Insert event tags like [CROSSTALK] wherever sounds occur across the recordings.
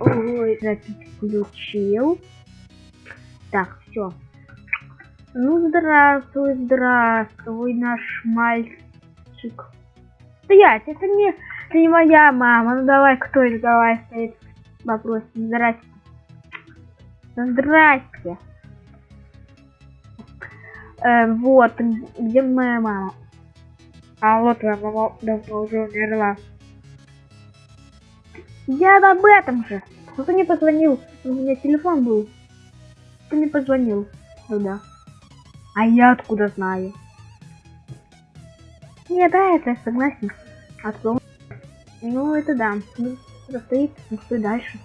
Ой, запись включил. Так, все. Ну, здравствуй, здравствуй, наш мальчик. Стоять, это не, это не моя мама. Ну давай, кто это? Давай стоит вопрос. Здрасте. Здрасте. Э, вот, где моя мама? А вот твоя мама давно уже умерла. Я об этом же. Кто не позвонил? У меня телефон был. Кто не позвонил туда? А я откуда знаю? Не, да, это я согласен. А то... Ну, это да. Ну, стоит, ну, что дальше.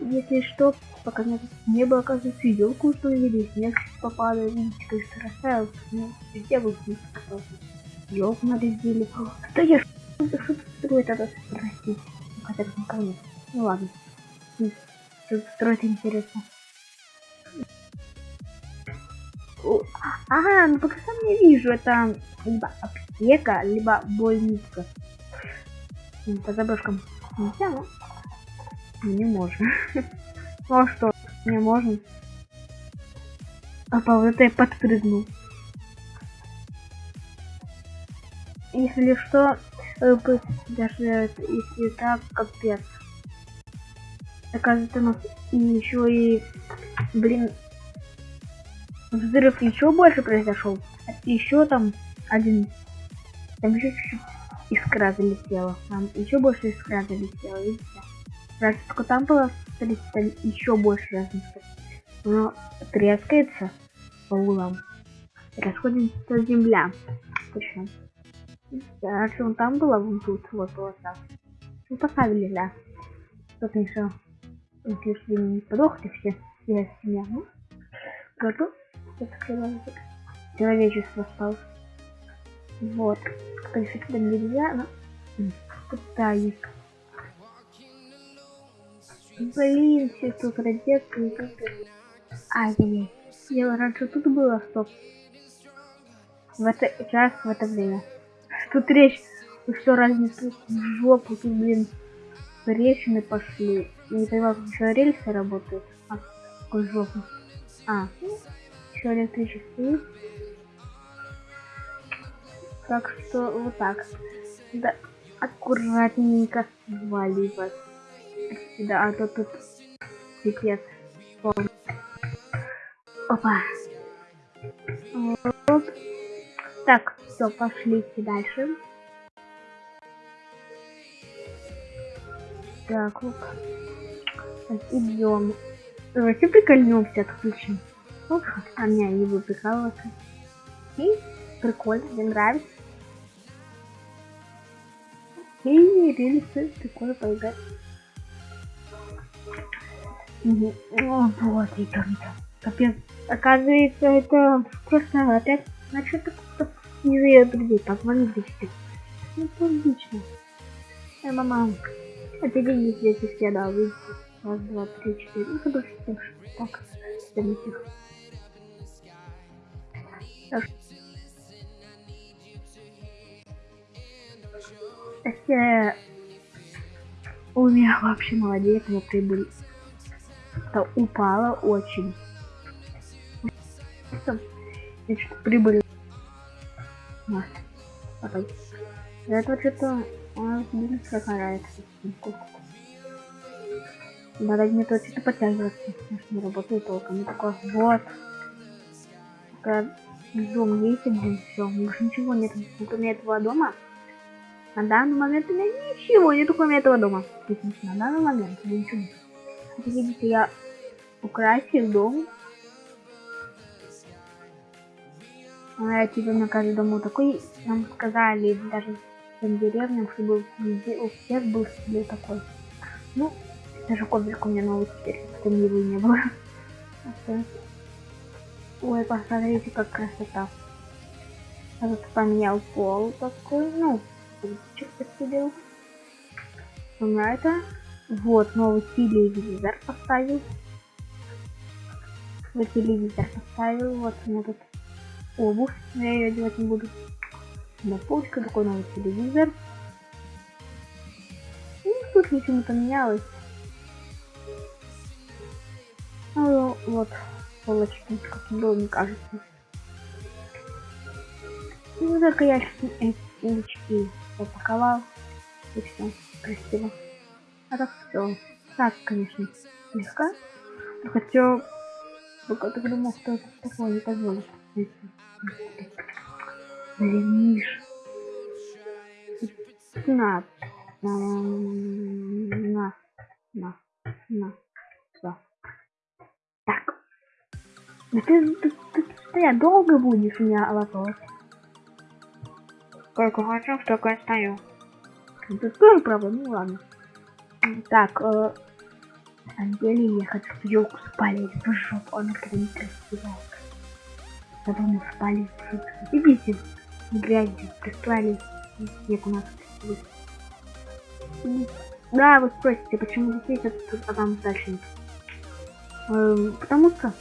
Если что, пока нет небо, оказывается, елку установили, снег попадает, видите, конечно, растаял. Ну, был снег, елку нарезили. Что я что строит это? Простите. Хотя бы никого. Ну ладно. Что строить интересно. Ага, ну пока сам не вижу, это либо аптека, либо больница. По заброшкам нельзя, но не можно. [LAUGHS] Ну а что, не можно? А по вот это я подпрыгнул. Если что, даже если так, капец. Оказывается, у нас еще и, блин, взрыв еще больше произошел. Еще там один, там еще чуть-чуть искра залетела. Там еще больше искра залетела, видите? Раньше только там было, смотрите, еще больше разница. Но трескается по углам. Расходится земля. Причем. Раньше он там было, вон тут, вот, вот так. Ну, поставили, да. Тут еще, если не подохли все, я семья, ну, готов открывается. Человечество стало. Вот. Конечно, сюда нельзя, но пытаюсь. Блин, все тут розетка и тут. Ай-яй-яй. Я раньше тут было, стоп. В это час, в это время. Тут речь, что разница в жопу, тут, блин, трещины пошли. Я не понимаю, как еще рельсы работают. А, какой жопу. А, ну, еще электричество Так что вот так. Да, аккуратненько сваливать. Да, а то тут пипец. Опа. Вот. Так, все, пошлите дальше. Так, вот. Идем. Давайте прикольнемся, отключим. Ну, а меня не выпекалось. И прикольно, мне нравится. И рельсы прикольно поиграть. Угу. О, вот и там Капец. Оказывается, это просто опять значит кто не зовет друзей, позвонит все. Ну, логично. Э, мама, это деньги здесь все, да, видите. Раз, два, три, четыре. Ну, подожди, так, заметил. Это у меня вообще молодец, но прибыль упала очень. Значит, прибыль. На. Потом. Это что-то он бизнес какая Надо мне то что-то подтягиваться. Не работает толком. Я такой, вот. Такая дом есть один, все, больше ничего нет, кроме этого дома. На данный момент у меня ничего нет, кроме этого дома. На данный момент ничего нет. Как видите, я украсил дом. Типа на каждом дому такой, нам сказали, даже в деревням, чтобы везде у всех был себе такой. Ну, даже коврик у меня новый теперь, потому его не было. Ой, посмотрите, как красота. Я тут поменял пол такой, ну, посидел. У меня это. Вот, новый телевизор поставил. Вот телевизор поставил. Вот у меня тут обувь. Я ее одевать не буду. На полочка такой новый телевизор. Ну, тут ничего не поменялось. Ну, вот, полочки, как было, мне кажется. Ну, только я эти улочки упаковал. И все, красиво. А так все. Так, конечно, слегка. Хотя, пока так думал, что такое не позволит. Блин, Миш. На. На. На. На. Все. Так. Да ты, ты, ты стоять долго будешь меня лапать? Сколько хочу, столько и стою. Это тоже правда, ну ладно. Так, э, на самом деле я хочу елку спалить в жопу, она такая некрасивая. Надо мы жопу. Идите, грязью, прислали снег у нас. Да, вы спросите, почему здесь есть, а там дальше нет. Эм, потому что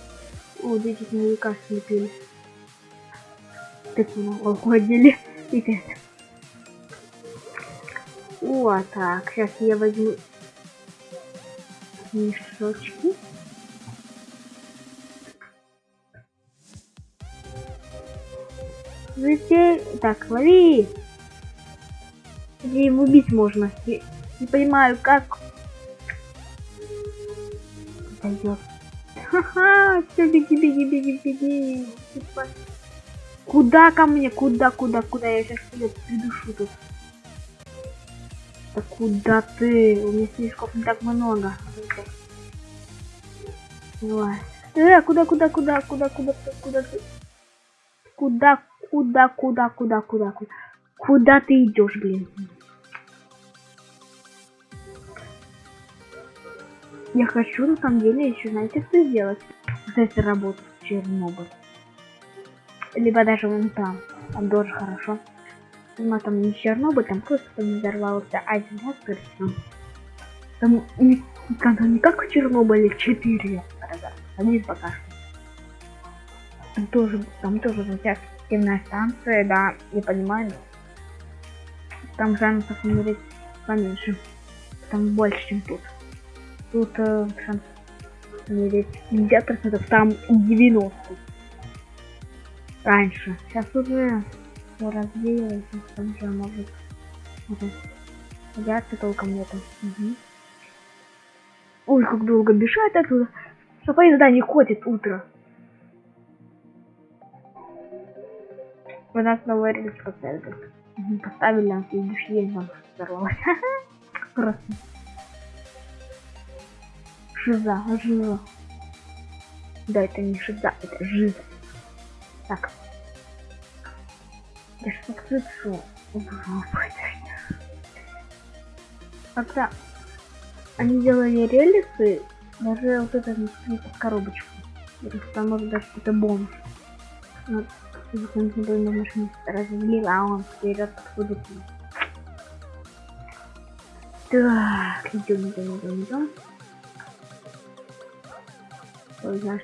вот эти снеговика слепили. Так много уходили. [LAUGHS] Ребят. О, так, сейчас я возьму мешочки. Затей... Так, лови! Где его убить можно? Я не понимаю, как... Пойдет. Ха-ха! Все, беги, беги, беги, беги! Куда ко мне? Куда, куда, куда? Я сейчас тебя придушу тут. Да куда ты? У меня слишком не так много. Давай. Э, куда, куда, куда, куда, куда, куда ты? Куда, куда, куда, куда, куда, куда? Куда ты идешь, блин? Я хочу на самом деле еще, знаете, что сделать? Вот эти работы в Чернобыль либо даже вон там. Там тоже хорошо. Но там не Чернобыль, там просто там взорвался один скорее Там не, там не как в Чернобыле 4 раза. Один пока что. Там тоже, там тоже радиоактивная станция, да, я понимаю. Там шансов умереть поменьше. Там больше, чем тут. Тут э, шанс умереть 50%, там 90% раньше. Сейчас уже все развеялось, там же может уже радиации толком нету. Угу. Ой, как долго бежать оттуда. Что поезда не ходит утро. У нас новая поставили. Угу, поставили, а следующий день нам взорвалось. [LAUGHS] Просто. Жиза, жиза. Да, это не шиза, это жиза. Так. Я что кричу? Когда они делали релисы, даже вот это коробочку. Там может даже какой-то бомж. Вот, он на машине разлил, а он вперед подходит. Так, идем, идем, идем, идем. Ой, так,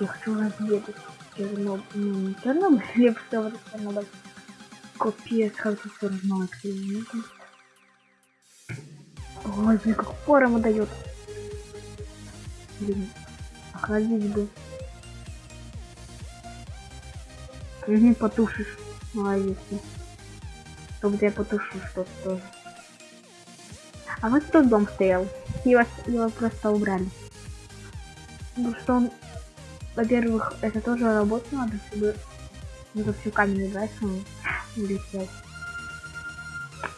я хочу разведать Чернобыль. Ну, не Чернобыль, [LAUGHS] я просто вот Чернобыль. Все равно клиента. Ой, как ему дает. Блин, охладить бы. Угу, потушишь. Молодец. Чтобы я потушу что-то тоже. А вот тот дом стоял. Его, его просто убрали. Потому что он во-первых, это тоже работать надо, чтобы это все камень брать, он улетел.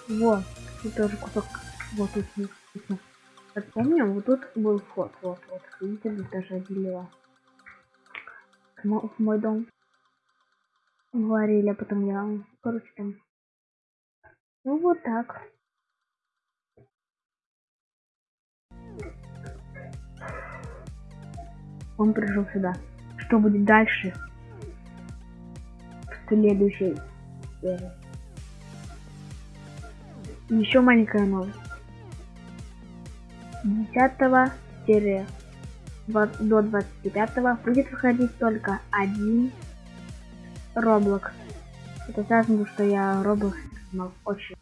Вот, тут тоже кусок, вот тут. Вот помню, вот тут был вход, вот, вот, видите, даже отделила. В мой дом говорили, а потом я, короче, там. Ну вот так. Он пришел сюда. Что будет дальше? В следующей серии. Еще маленькая новость. 10 серия до 25 будет выходить только один Roblox. Это связано, что я Roblox очень